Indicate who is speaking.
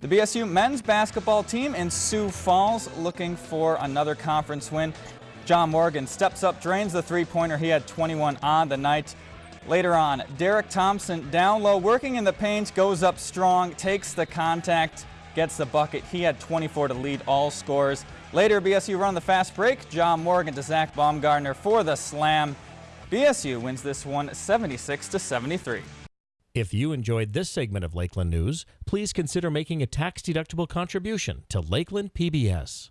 Speaker 1: The BSU men's basketball team in Sioux Falls looking for another conference win. John Morgan steps up, drains the three-pointer. He had 21 on the night. Later on, Derek Thompson down low, working in the paint, goes up strong, takes the contact, gets the bucket. He had 24 to lead all scores. Later, BSU run the fast break. John Morgan to Zach Baumgartner for the slam. BSU wins this one 76 to 73.
Speaker 2: If you enjoyed this segment of Lakeland News, please consider making a tax-deductible contribution to Lakeland PBS.